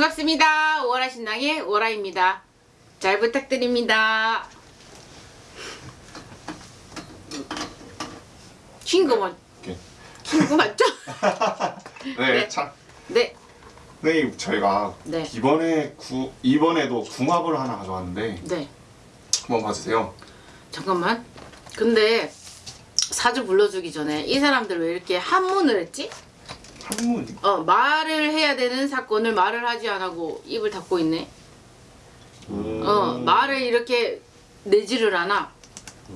반갑습니다. 오라 신랑의 오라입니다. 잘 부탁드립니다. 맞, 이렇게. 친구 맞죠? 네, 네. 참. 네, 네, 저희가 네. 이번에 구 이번에도 궁합을 하나 가져왔는데 네. 한번 봐주세요. 잠깐만. 근데 사주 불러주기 전에 이 사람들 왜 이렇게 한문을 했지? 어 말을 해야 되는 사건을 말을 하지 않고 입을 닫고 있네. 어 말을 이렇게 내지를 않아.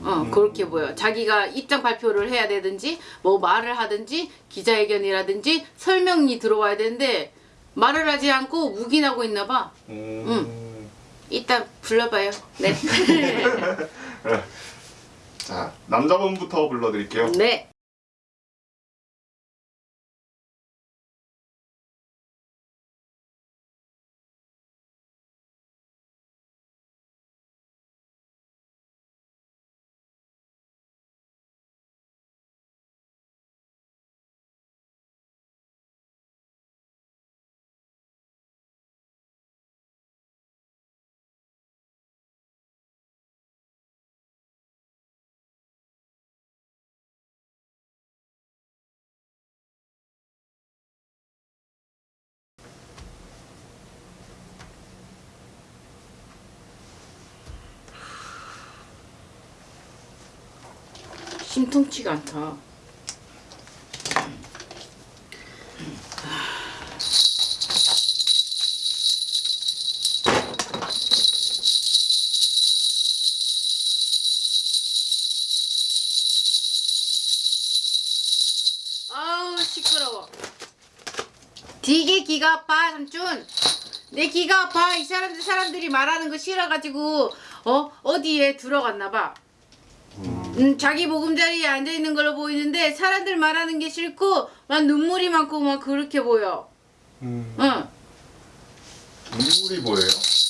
어 그렇게 보여. 자기가 입장 발표를 해야 되든지 뭐 말을 하든지 기자회견이라든지 설명이 들어와야 되는데 말을 하지 않고 묵인하고 있나 봐. 음. 이따 불러봐요. 네. 자, 남자분부터 불러드릴게요. 네. 심통치가 않다. 아우 시끄러워. 되게 기가 아파 삼촌. 내 기가 아파 이 사람들 사람들이 말하는 거 싫어가지고 어 어디에 들어갔나 봐. 음, 자기 보금자리에 앉아 있는 걸로 보이는데 사람들 말하는 게 싫고 막 눈물이 많고 막 그렇게 보여. 음. 응. 눈물이 뭐예요?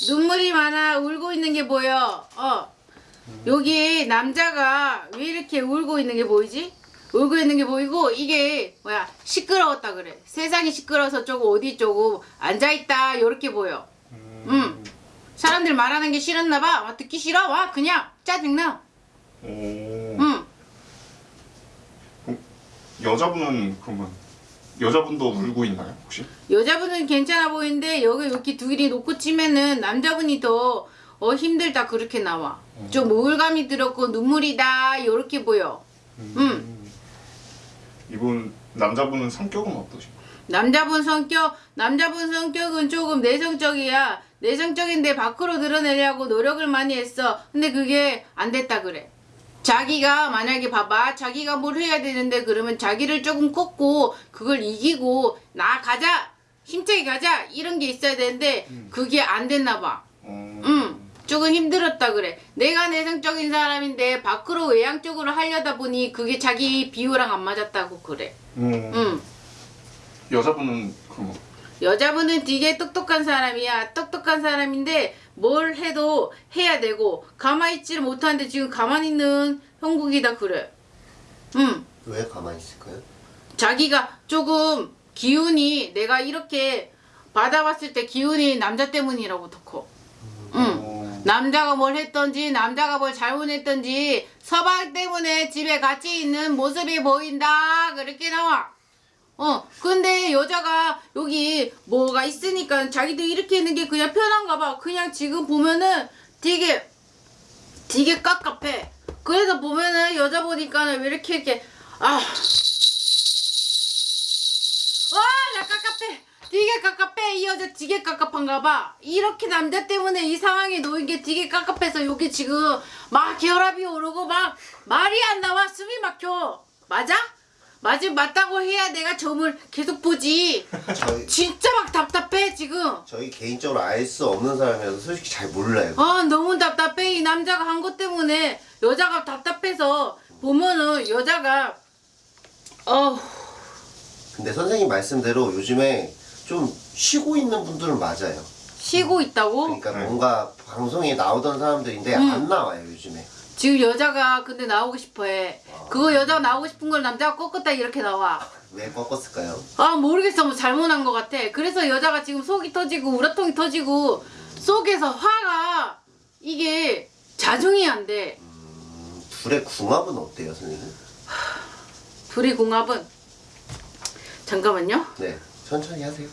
눈물이 많아 울고 있는 게 보여. 어. 여기 남자가 왜 이렇게 울고 있는 게 보이지? 울고 있는 게 보이고 이게 뭐야 시끄러웠다 그래. 세상이 시끄러워서 조금 어디 조금 앉아 있다 요렇게 보여. 음. 사람들 말하는 게 싫었나 봐. 와, 듣기 싫어. 와 그냥 짜증나. 오. 응. 여자분은 그러면 여자분도 울고 있나요 혹시? 여자분은 괜찮아 보이는데 여기 이렇게 두 길이 놓고 치면은 남자분이 더 어, 힘들다 그렇게 나와. 좀 우울감이 들었고 눈물이다 요렇게 보여. 음. 이분 남자분은 성격은 어떠신가요? 남자분 성격 남자분 성격은 조금 내성적이야. 내성적인데 밖으로 드러내려고 노력을 많이 했어. 근데 그게 안 됐다 그래. 자기가 만약에 봐봐 자기가 뭘 해야 되는데 그러면 자기를 조금 꺾고 그걸 이기고 나 가자 힘차게 가자 이런 게 있어야 되는데 그게 안 됐나 봐. 어. 응, 조금 힘들었다 그래. 내가 내성적인 사람인데 밖으로 외향적으로 하려다 보니 그게 자기 비유랑 안 맞았다고 그래. 음. 응. 여자분은 그럼 여자분은 되게 똑똑한 사람이야. 똑똑한 사람인데 뭘 해도 해야 되고 가만히 있지를 못하는데 지금 가만히 있는 형국이 다 그래. 응. 왜 가만히 있을까요? 자기가 조금 기운이 내가 이렇게 받아봤을 때 기운이 남자 때문이라고 덕호. 응. 어. 남자가 뭘 했던지 남자가 뭘 잘못했던지 서방 때문에 집에 같이 있는 모습이 보인다 그렇게 나와 어 근데 여자가 여기 뭐가 있으니까 자기도 이렇게 있는 게 그냥 편한가 봐 그냥 지금 보면은 되게 되게 깝깝해 그래서 보면은 여자 보니까는 왜 이렇게 이렇게 아 와, 나 깝깝해. 되게 깝깝해. 이 여자 되게 깝깝한가 봐. 이렇게 남자 때문에 이 상황에 놓인 게 되게 깝깝해서 여기 지금 막 혈압이 오르고 막 말이 안 나와. 숨이 막혀. 맞아? 맞지 맞다고 해야 내가 점을 계속 보지. 저희 진짜 막 답답해 지금. 저희 개인적으로 알 수 없는 사람이라서 솔직히 잘 몰라요. 아 너무 답답해 이 남자가 한 것 때문에 여자가 답답해서 보면은 여자가 어 근데 선생님 말씀대로 요즘에 좀 쉬고 있는 분들은 맞아요. 쉬고 있다고 그러니까 네. 뭔가 방송에 나오던 사람들인데 음. 안 나와요 요즘에. 지금 여자가 근데 나오고 싶어해. 그거 여자가 나오고 싶은 걸 남자가 꺾었다 이렇게 나와. 왜 꺾었을까요? 아 모르겠어 뭐 잘못한 것 같아 그래서 여자가 지금 속이 터지고 우라통이 터지고 속에서 화가 이게 자중이 안 돼 음, 둘의 궁합은 어때요, 선생님? 둘이 궁합은 잠깐만요 네, 천천히 하세요.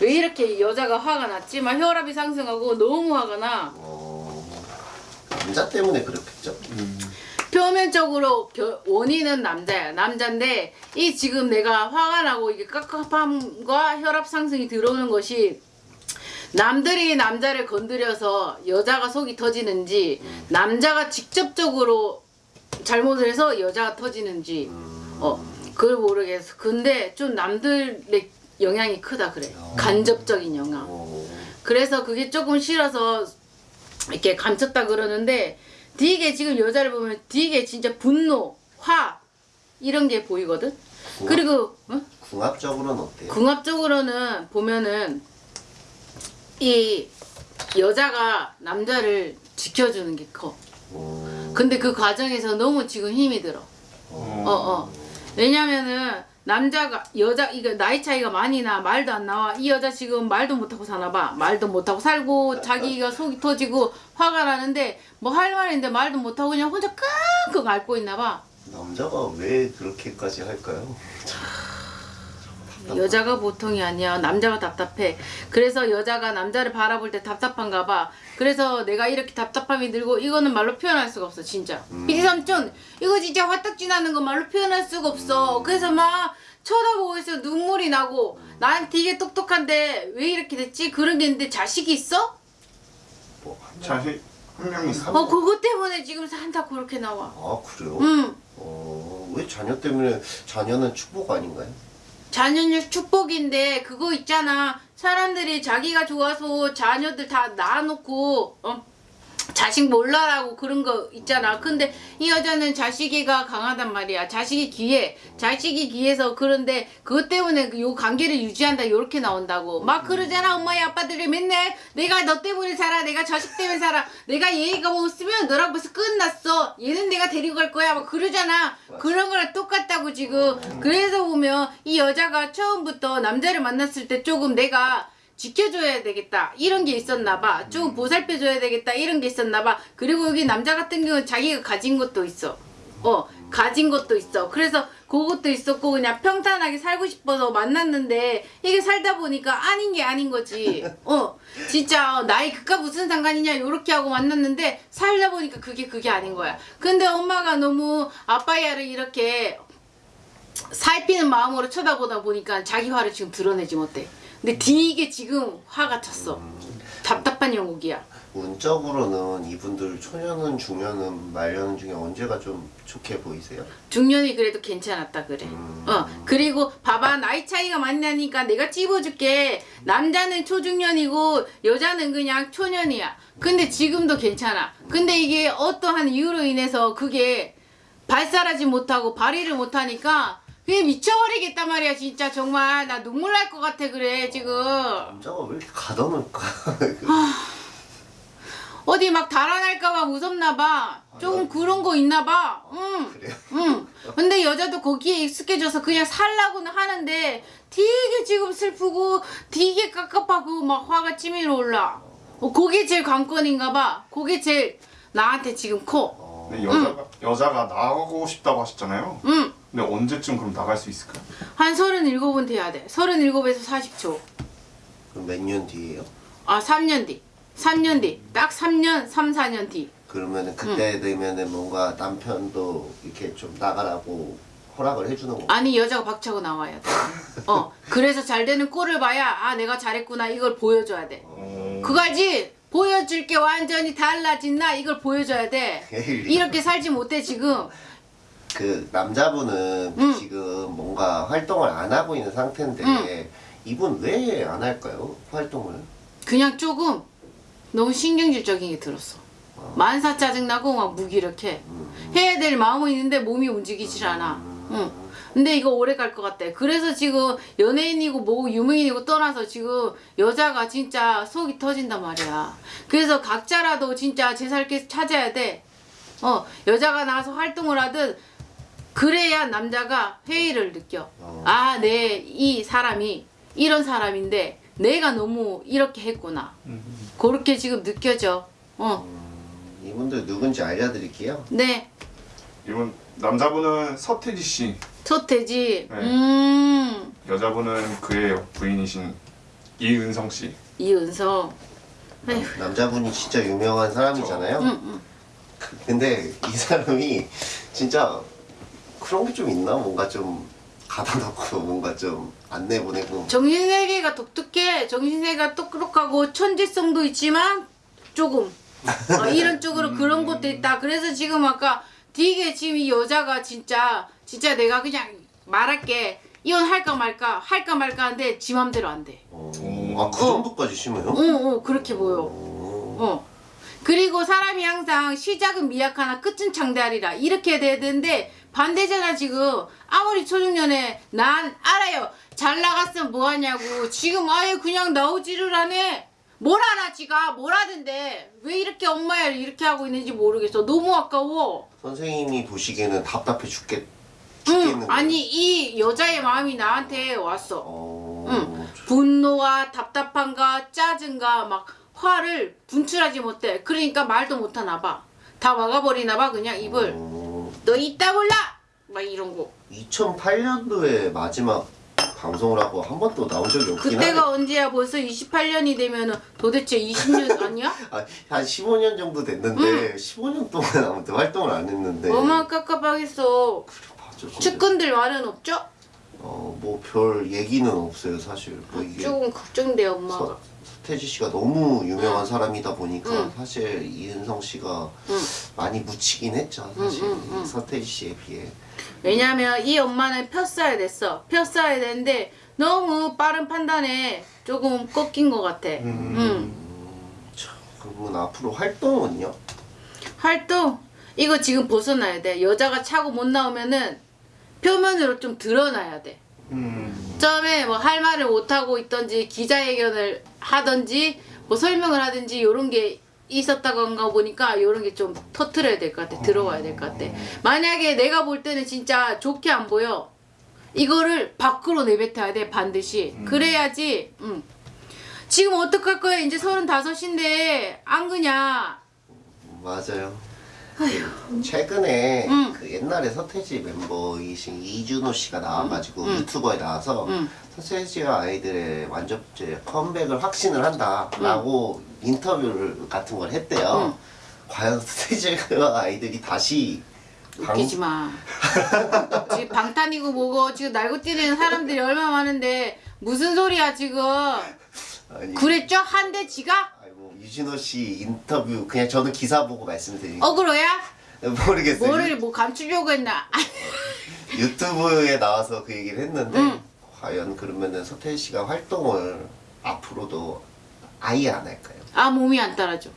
왜 이렇게 여자가 화가 났지만 혈압이 상승하고 너무 화가 나 어, 남자 때문에 그렇겠죠? 음. 표면적으로 겨- 원인은 남자야 남자인데 이 지금 내가 화가 나고 이게 깝깝함과 혈압 상승이 들어오는 것이 남들이 남자를 건드려서 여자가 속이 터지는지 남자가 직접적으로 잘못을 해서 여자가 터지는지 어 그걸 모르겠어. 근데 좀 남들의 영향이 크다 그래 간접적인 영향. 어, 그래서 그게 조금 싫어서 이렇게 감췄다 그러는데 되게 지금 여자를 보면 되게 진짜 분노, 화 이런 게 보이거든. 그리고 어? 궁합적으로는 어때요? 궁합적으로는 보면은 이 여자가 남자를 지켜주는 게 커. 어, 근데 그 과정에서 너무 지금 힘이 들어. 어, 어, 어. 왜냐면은 남자가 여자 이거 나이 차이가 많이 나 말도 안 나와. 이 여자 지금 말도 못하고 사나 봐. 말도 못하고 살고 자기가 속이 터지고 화가 나는데 뭐 할 말인데 말도 못하고 그냥 혼자 끙끙 앓고 있나 봐. 남자가 왜 그렇게까지 할까요? 여자가 보통이 아니야. 남자가 답답해. 그래서 여자가 남자를 바라볼 때 답답한가 봐. 그래서 내가 이렇게 답답함이 들고 이거는 말로 표현할 수가 없어 진짜. 피디 삼촌 이거 진짜 화딱지 나는 거 말로 표현할 수가 없어. 그래서 막 쳐다보고 있어. 눈물이 나고. 난 되게 똑똑한데 왜 이렇게 됐지? 그런 게 있는데 자식이 있어? 뭐? 자식 한 명 있어. 어 그것 때문에 지금 산다 그렇게 나와. 아 그래요? 응. 어, 왜 자녀 때문에 자녀는 축복 아닌가요? 자녀는 축복인데 그거 있잖아 사람들이 자기가 좋아서 자녀들 다 낳아놓고 어? 자식 몰라라고 그런 거 있잖아. 근데 이 여자는 자식이가 강하단 말이야. 자식이 귀해. 자식이 귀해서 그런데 그것 때문에 그요 관계를 유지한다 요렇게 나온다고. 막 그러잖아. 엄마의 아빠들이 맨날 내가 너 때문에 살아. 내가 자식 때문에 살아. 내가 얘가 뭐 없으면 너랑 벌써 끝났어. 얘는 내가 데리고 갈 거야. 막 그러잖아. 그런 거랑 똑같다고 지금. 그래서 보면 이 여자가 처음부터 남자를 만났을 때 조금 내가 지켜줘야 되겠다. 이런 게 있었나 봐. 조금 보살펴줘야 되겠다. 이런 게 있었나 봐. 그리고 여기 남자 같은 경우는 자기가 가진 것도 있어. 어 가진 것도 있어. 그래서 그것도 있었고 그냥 평탄하게 살고 싶어서 만났는데 이게 살다 보니까 아닌 게 아닌 거지. 어 진짜 어, 나이 그까 무슨 상관이냐 요렇게 하고 만났는데 살다 보니까 그게 그게 아닌 거야. 근데 엄마가 너무 아빠야를 이렇게 살피는 마음으로 쳐다보다 보니까 자기 화를 지금 드러내지 못해. 근데 되게 지금 화가 찼어. 답답한 영국이야. 운적으로는 이분들 초년은 중년은 말년 중에 언제가 좀 좋게 보이세요? 중년이 그래도 괜찮았다 그래. 음. 어 그리고 봐봐 나이 차이가 많이 나니까 내가 찝어줄게. 남자는 초중년이고 여자는 그냥 초년이야. 근데 지금도 괜찮아. 근데 이게 어떠한 이유로 인해서 그게 발달하지 못하고 발휘를 못하니까 그게 미쳐버리겠단 말이야 진짜 정말 나 눈물 날 것 같아 그래 지금. 남자가 왜 이렇게 가둬놓을까? 어디 막 달아날까봐 무섭나 봐. 조금 그런 거 있나 봐. 응. 그래요? 응. 근데 여자도 거기에 익숙해져서 그냥 살라고는 하는데 되게 지금 슬프고 되게 깝깝하고 막 화가 치밀어 올라. 어, 그게 제일 관건인가 봐. 그게 제일 나한테 지금 커. 근데 여자가 여자가 나가고 싶다고 하셨잖아요. 응. 근데 언제쯤 그럼 나갈 수 있을까요? 한 37은 돼야 돼. 37에서 40초. 그럼 몇 년 뒤에요? 아, 3년 뒤. 3년 뒤. 딱 3년, 3, 4년 뒤. 그러면은 그때 되면은 뭔가 남편도 이렇게 좀 나가라고 허락을 해주는 거. 아니 여자가 박차고 나와야 돼. 어 그래서 잘 되는 꼴을 봐야 아 내가 잘했구나 이걸 보여줘야 돼. 어... 그거 알지? 보여줄 게 완전히 달라진 나 이걸 보여줘야 돼. 에이, 이렇게 살지 못해 지금. 그 남자분은 응. 지금 뭔가 활동을 안 하고 있는 상태인데 응. 이분 왜 안 할까요? 활동을? 그냥 조금 너무 신경질적인 게 들었어. 만사 짜증나고 막 무기력해. 해야 될 마음은 있는데 몸이 움직이질 않아. 응. 근데 이거 오래 갈 것 같대. 그래서 지금 연예인이고 뭐고 유명인이고 떠나서 지금 여자가 진짜 속이 터진단 말이야. 그래서 각자라도 진짜 제 살길 찾아야 돼. 어, 여자가 나와서 활동을 하든 그래야 남자가 회의를 느껴. 어. 아, 내 이 사람이 이런 사람인데 내가 너무 이렇게 했구나. 그렇게 지금 느껴져. 어, 이분들 누군지 알려드릴게요. 네. 이분 남자분은 서태지 씨, 소태지. 네. 음, 여자분은 그의 부인이신 이은성 씨. 이은성. 에휴, 남자분이 진짜 유명한 사람이잖아요. 응, 응. 근데 이 사람이 진짜 그런 게 좀 있나? 뭔가 좀 가다 놓고 뭔가 좀 안내 보내고 정신세계가 독특해. 정신세계가 똑똑하고 천재성도 있지만 조금 어, 이런 쪽으로 그런 것도 있다. 그래서 지금 아까 되게 지금 이 여자가 진짜 진짜 내가 그냥 말할게 이혼할까 말까 할까 말까 하는데 지 맘대로 안 돼. 어, 오. 아, 그 정도까지 심해요? 어, 어 그렇게 보여. 어. 어. 그리고 사람이 항상 시작은 미약하나 끝은 장대하리라 이렇게 돼야 되는데 반대잖아 지금. 아무리 초중년에 난 알아요. 잘 나갔으면 뭐하냐고. 지금 아예 그냥 나오지를 않네. 뭘 알아 지가? 뭘 하던데? 왜 이렇게 엄마야 이렇게 하고 있는지 모르겠어. 너무 아까워. 선생님이 보시기에는 답답해 죽겠, 응 죽겠는 아니 이 여자의 마음이 나한테 왔어. 어... 응. 분노와 답답함과 짜증과 막 화를 분출하지 못해. 그러니까 말도 못하나 봐. 다 막아버리나 봐 그냥 입을. 어... 너 이따 몰라. 막 이런 거. 2008년도에 마지막 방송을 하고 한 번도 나온 적이 없긴 그때가. 언제야? 벌써 28년이 되면 은 도대체 20년 아니야? 아, 한 15년 정도 됐는데 15년 동안 아무튼 활동을 안 했는데 얼마나 깝깝하겠어. 진짜. 측근들 말은 없죠? 어, 뭐 별 얘기는 없어요 사실 뭐 이게 조금 걱정돼 엄마가. 서, 서태지 씨가 너무 유명한 사람이다 보니까 응. 사실 이은성 씨가 응. 많이 묻히긴 했죠 사실 서태지 씨에 비해 왜냐면 이 엄마는 폈어야 됐어. 폈어야 되는데 너무 빠른 판단에 조금 꺾인 것 같아. 음. 응. 참, 그러면 앞으로 활동은요? 활동 이거 지금 벗어나야 돼 여자가 차고 못 나오면은 표면으로 좀 드러나야 돼 음. 처음에 뭐 할 말을 못 하고 있던지 기자회견을 하던지 뭐 설명을 하든지 요런 게 있었다던가 보니까 요런 게 좀 터트려야 될 것 같아. 들어와야 될 것 같아. 만약에 내가 볼 때는 진짜 좋게 안 보여. 이거를 밖으로 내뱉어야 돼 반드시. 그래야지 음. 지금 어떡할 거야? 이제 서른다섯인데 안 그냐 맞아요 그 최근에 응. 그 옛날에 서태지 멤버이신 이준호 씨가 나와가지고 응. 유튜버에 나와서 응. 서태지와 아이들의 완전 이제 컴백을 확신을 한다라고 인터뷰를 같은 걸 했대요. 응. 과연 서태지와 아이들이 다시 방- 웃기지 마. 지금 방탄이고 뭐고 지금 날고 뛰는 사람들이 얼마나 많은데 무슨 소리야 지금? 아니, 그랬죠? 한대 지가? 유진호 씨 인터뷰 그냥 저는 기사 보고 말씀드리고 어그로야? 모르겠어요. 뭐를 뭐 감추려고 했나? 유튜브에 나와서 그 얘기를 했는데 응. 과연 그러면은 서태지 씨가 활동을 앞으로도 아예 안 할까요? 아 몸이 안 따라줘.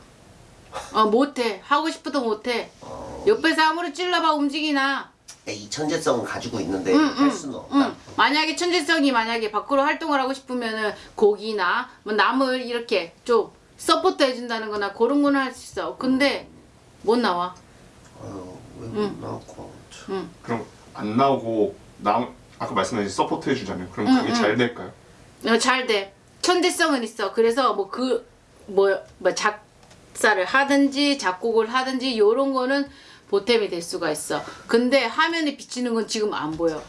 어 못해. 하고 싶어도 못해. 어, 옆에서 아무리 찔러봐 움직이나. 이 천재성은 가지고 있는데 응, 할 응, 수는 없다. 응. 만약에 천재성이 만약에 밖으로 활동을 하고 싶으면은 곡이나 뭐 남을 이렇게 좀 support 해준다는 거나 그런 거는 할 수 있어. 근데 못 나와. 아유, 왜 응. 나왔고 응. 그럼 안 나오고 남 아까 말씀하신 support 해주잖아요. 그럼 응, 그게 응. 잘 될까요? 어, 잘 돼. 천재성은 있어. 그래서 뭐 그 뭐 뭐 작사를 하든지 작곡을 하든지 요런 거는 보탬이 될 수가 있어. 근데 화면에 비치는 건 지금 안 보여.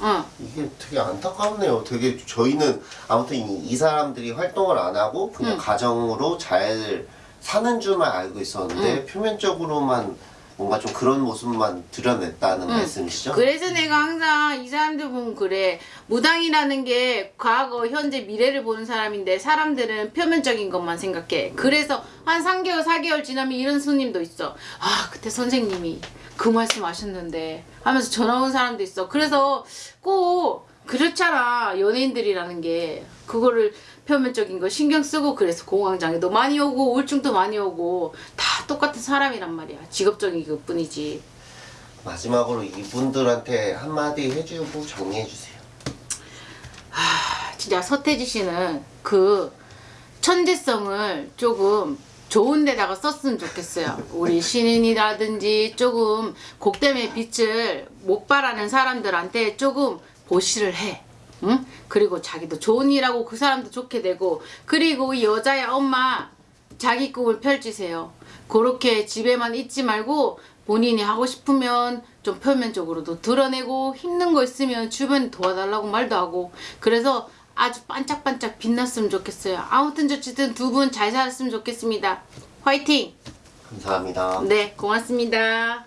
어. 이게 되게 안타깝네요. 되게 저희는 아무튼 이, 이 사람들이 활동을 안 하고 그냥 응. 가정으로 잘 사는 줄만 알고 있었는데 표면적으로만 뭔가 좀 그런 모습만 드러냈다는 말씀이시죠? 그래서 내가 항상 이 사람들 보면 그래. 무당이라는 게 과거, 현재, 미래를 보는 사람인데 사람들은 표면적인 것만 생각해. 그래서 한 3개월, 4개월 지나면 이런 손님도 있어. 아, 그때 선생님이 그 말씀 하셨는데 하면서 전화 온 사람도 있어. 그래서 꼭 그렇잖아. 연예인들이라는 게. 그거를 표면적인 거 신경 쓰고 그래서 공황장애도 많이 오고 우울증도 많이 오고 다 똑같은 사람이란 말이야. 직업적인 것 뿐이지. 마지막으로 이분들한테 한마디 해주고 정리해주세요. 진짜 서태지 씨는 그 천재성을 조금 좋은 데다가 썼으면 좋겠어요. 우리 신인이라든지 조금 곡됨의 빛을 못 바라는 사람들한테 조금 보시를 해. 응? 그리고 자기도 좋은 일하고 그 사람도 좋게 되고 그리고 이 여자의 엄마 자기 꿈을 펼치세요. 그렇게 집에만 있지 말고 본인이 하고 싶으면 좀 표면적으로도 드러내고 힘든 거 있으면 주변에 도와달라고 말도 하고 그래서 아주 반짝반짝 빛났으면 좋겠어요. 아무튼 어쨌든 두 분 잘 살았으면 좋겠습니다. 화이팅! 감사합니다. 네, 고맙습니다.